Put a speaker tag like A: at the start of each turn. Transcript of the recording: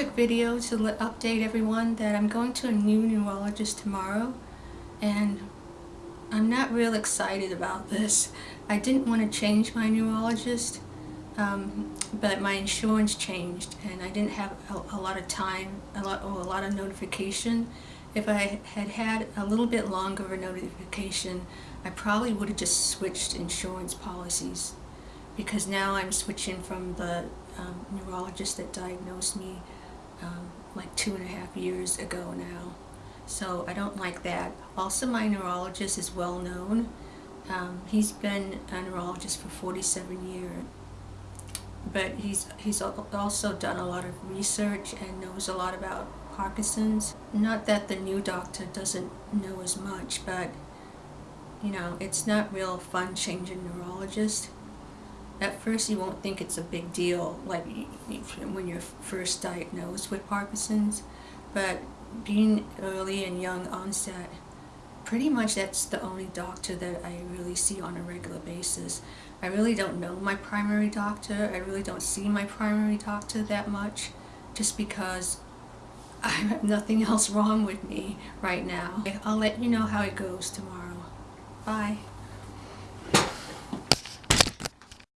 A: quick video to update everyone that I'm going to a new neurologist tomorrow and I'm not real excited about this. I didn't want to change my neurologist um, but my insurance changed and I didn't have a, a lot of time a lot, or a lot of notification. If I had had a little bit longer of a notification I probably would have just switched insurance policies because now I'm switching from the um, neurologist that diagnosed me um, like two and a half years ago now. So I don't like that. Also my neurologist is well known. Um, he's been a neurologist for 47 years. But he's, he's also done a lot of research and knows a lot about Parkinson's. Not that the new doctor doesn't know as much, but you know, it's not real fun changing neurologist at first you won't think it's a big deal like when you're first diagnosed with Parkinson's but being early and young onset pretty much that's the only doctor that I really see on a regular basis. I really don't know my primary doctor. I really don't see my primary doctor that much just because I have nothing else wrong with me right now. I'll let you know how it goes tomorrow. Bye.